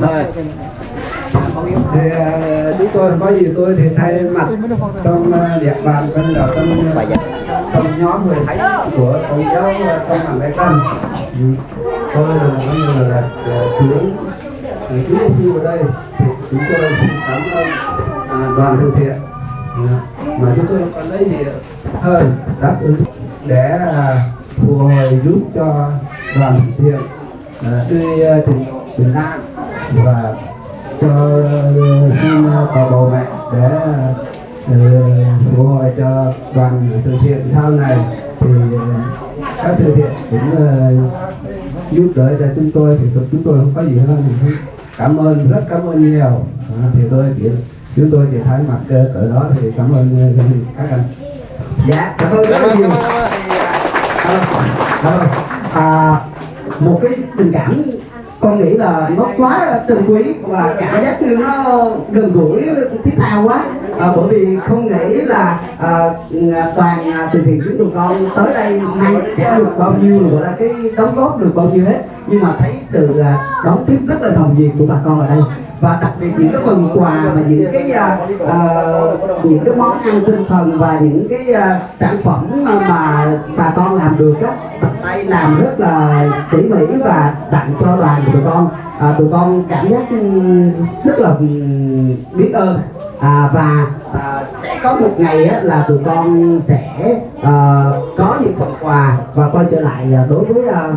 Rồi. thì à, chúng tôi có gì tôi thì thay mặt trong à, địa bàn bên đầu trong à, trong nhóm người thánh của công giáo công bằng đại tân ừ. tôi là coi như là, là, là trưởng à, chú ở đây. Thì chúng tôi xin cảm ơn à, đoàn từ thiện. Ừ. Mà chúng tôi còn lấy gì hơn đáp ứng để phù hồi giúp cho đoàn từ thiện đưa tình độ Việt Nam và cho ờ, xin ờ, cầu bầu mẹ để ờ, phù hồi cho đoàn từ thiện sau này. Thì ờ, các từ thiện cũng ờ, giúp đỡ cho chúng tôi thì chúng tôi không có gì hơn cảm ơn rất cảm ơn nhiều. À, thì tôi chỉ chúng tôi chỉ thay mặt ờ, cỡ đó thì cảm ơn ờ, các anh. Dạ cảm ơn rất nhiều. Ơn. à, một cái tình cảm con nghĩ là nó quá trân quý và cảm giác như nó gần gũi thiết tha quá. À, bởi vì không nghĩ là à, toàn à, từ thiện chúng tụi con tới đây mang trả được bao nhiêu gọi là cái đóng góp được bao nhiêu hết. Nhưng mà thấy sự à, đón tiếp rất là nồng nhiệt của bà con ở đây và đặc biệt những cái phần quà và những cái uh, uh, những cái món ăn tinh thần và những cái uh, sản phẩm mà, mà bà con làm được á tay làm rất là tỉ mỉ và tặng cho đoàn của tụi con. À, tụi con cảm giác ừ, rất là ừ, biết ơn à, và à, sẽ có một ngày á, là tụi con sẽ à, có những phần quà và quay trở lại à, đối với ờ, à,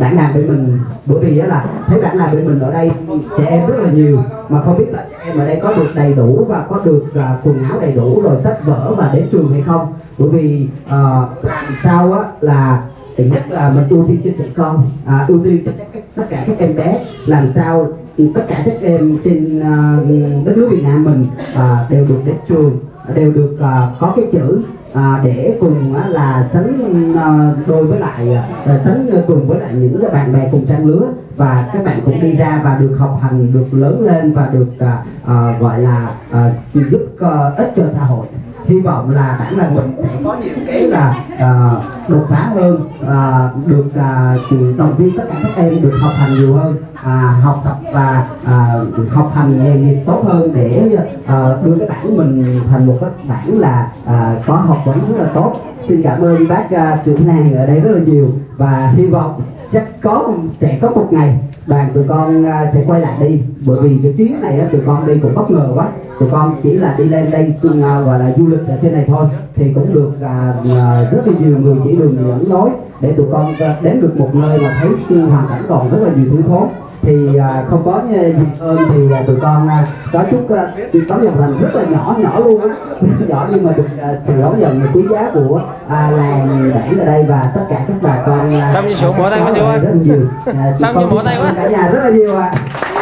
bản làng bên mình. Bởi vì á, là thấy bản làng bên mình ở đây trẻ em rất là nhiều mà không biết là trẻ em ở đây có được đầy đủ và có được à, quần áo đầy đủ rồi sách vở và đến trường hay không. Bởi vì à, làm sao á là thứ nhất là mình ưu tiên cho trẻ con à, ưu tiên cho tất cả các em bé. Làm sao tất cả các em trên à, đất nước Việt Nam mình à, đều được đến trường đều được à, có cái chữ à, để cùng á, là sánh à, đôi với lại à, sánh cùng với lại những cái bạn bè cùng trang lứa. Và các bạn cũng đi ra và được học hành được lớn lên và được à, à, gọi là à, giúp à, ích cho xã hội hy vọng là bản là mình sẽ có nhiều cái là à, đột phá hơn à, được à, động viên tất cả các em được học hành nhiều hơn à, học tập và à, học hành nghề nghiệp tốt hơn để à, đưa cái bản mình thành một cái bản là à, có học vấn rất là tốt. Xin cảm ơn bác à, trưởng nàng ở đây rất là nhiều và hy vọng chắc có sẽ có một ngày đoàn tụi con à, sẽ quay lại đi. Bởi vì cái chuyến này tụi con đi cũng bất ngờ quá tụi con chỉ là đi lên đây à, gọi là du lịch ở trên này thôi. Thì cũng được à, à, rất là nhiều người chỉ đường dẫn lối để tụi con à, đến được một nơi mà thấy hoàn cảnh còn rất là nhiều thứ thốn. Thì à, không có dịp hơn thì à, tụi con à, có chút à, tấm lòng thành rất là nhỏ nhỏ luôn á. Nhỏ nhưng mà được à, sự đón nhận quý giá của à, làng bản ở đây và tất cả các bà con à, Tâm như sụn bỏ tay quá có nhiều. À, tụi Tâm như bỏ tay quá. ơn cả nhà rất là nhiều ạ. Trời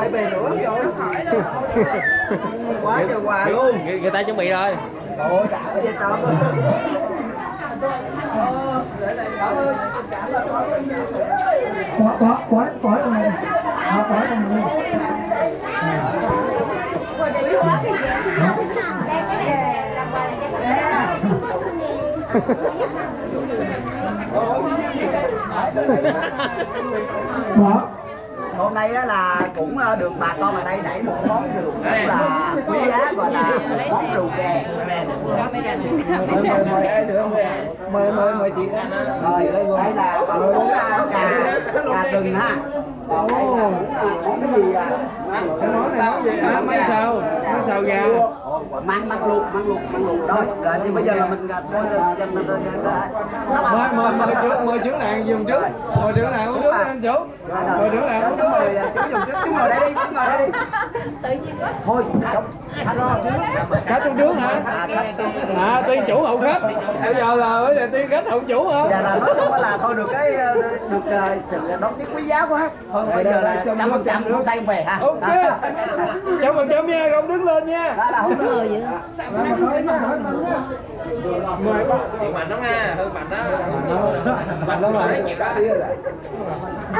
Rồi 16 bảy bề nữa rồi Quá trời quà luôn người, người ta chuẩn bị rồi. Trời ơi, đã cái gì trời ơi Ờ, để này, có có trong này có hôm nay á là cũng ờ, được bà con ở đây đẩy một món rượu rất là quý giá gọi là món rượu ghè mời mời mời ai mời mời mời chị rồi đây là còn món à, gà gà rừng ha. Đây là món à, món cái gì cái món sao à, món sao? Món sao gà? Ồ, mang mang luộc mang luộc mang luộc rồi rồi thì bây giờ là mình à, thôi mời mời mời trước mời trước này dùng trước. Mời trước này uống nước anh chủ mời trước này uống chú nước ngồi chú dùng chú chú ngồi đây đi chú ngồi đây đi. Thôi không khách rồi khách uống nước hả à khách à tiên chủ hậu khách. Bây giờ là bây giờ tiên khách hậu chủ không giờ là nói chung là thôi được cái ờ, được ờ, sự đón tiếp quý giá quá. Thôi bây giờ là trăm phần trăm không say về ha. Ok. Trăm phần trăm nha không đứng lên nha. Đó là không được Điện mạnh lắm nha, hư mạnh đó. mạnh lắm rồi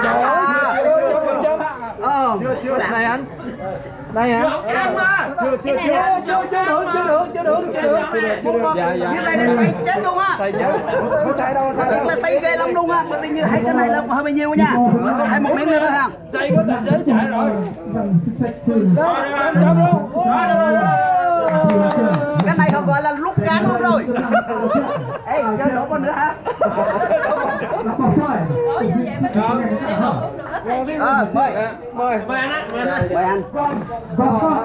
trời ơi trăm phần trăm ờ chưa này anh đây hả chưa chưa chưa chưa chưa được chưa được chưa được chưa được chưa được dạ dạ như này là say chết luôn á tay chết không sai đâu Mà sai thật là say ghê lắm luôn á bởi vì như hai cái này là hơi bao nhiêu nha hai một miếng nữa thôi ha say có tài xế chạy rồi đâu trăm trăm luôn cái này họ gọi là lúc cán luôn rồi ê chơi đổ con nữa hả Bỏ sỏi ờ mời mời Mời anh á, mời anh mời anh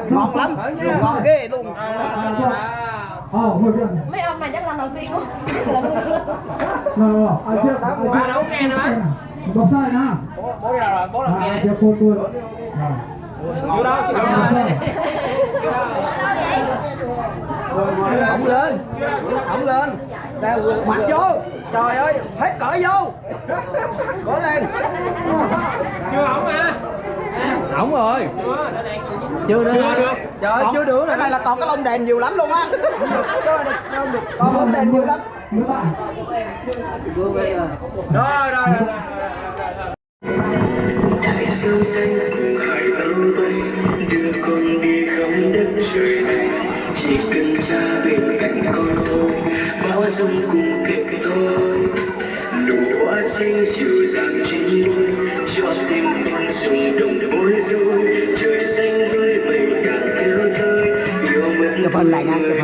ngon lắm ngon ghê luôn mấy ông này chắc lần đầu tiên luôn Ba đâu nghe nữa bố sai sỏi nè. Bố đi rồi, bố làm À, nghe. kia cuốn cuốn. Rồi. Vô đâu, vô đâu. ổng lên ổng lên ta vượt mặt vô trời ơi hết cỡ vô cố lên Chưa ổng mà. ổng rồi Chưa, đây. chưa được trời chưa được cái này là còn cái lông đèn nhiều lắm luôn á. Cái này không được còn lông đèn nhiều lắm. Rồi, rồi, rồi, rồi. đại dương xanh cùng hải bao vây đưa con đi khắp đất trời này chỉ cần cha bên cạnh con thôi bão giông cùng kịp thôi nụ hoa xinh chiều dàng trên môi cho tim con sông đồng bối rối trời xanh với mây càng kêu người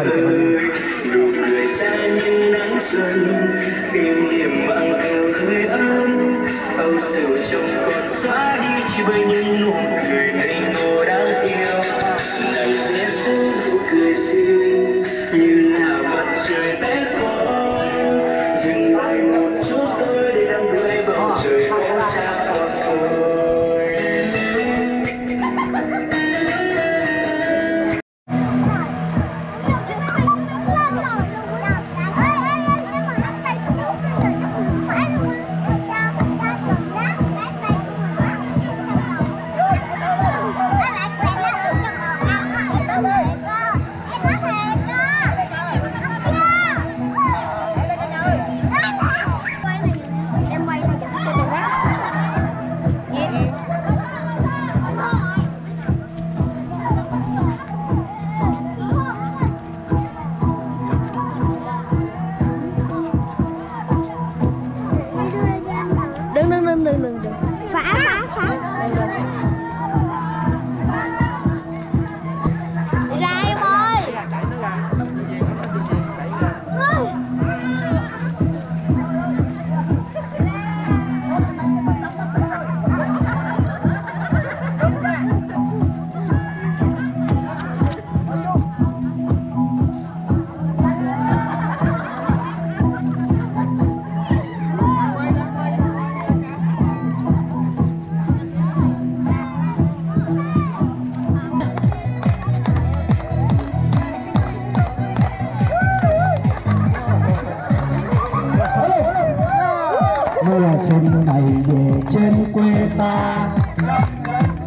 ơi cha như nắng xuân im niềm mang theo hơi ấm âu sầu trong con xóa đi. Chỉ bay những nụ cười German.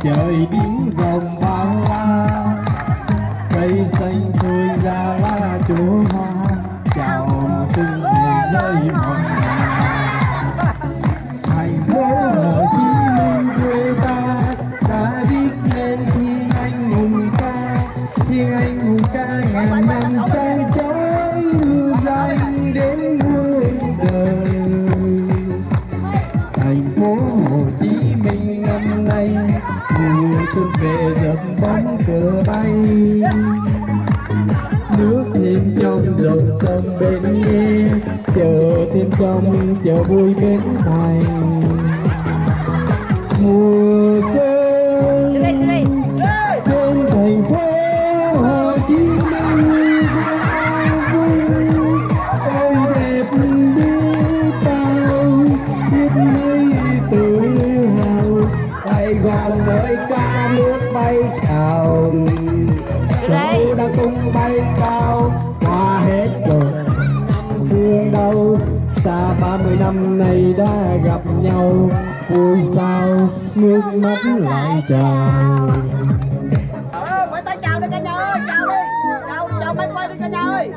Trời biến giật bóng cờ bay. Nước thêm trong dòng sông bên nghe chờ thêm trong, chờ vui bên thành mùa vui sao nước mắt lại trào Ờ, phải tay chào đi cả nhà ơi, chào đi. Chào chào máy quay đi cả nhà ơi.